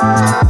Thank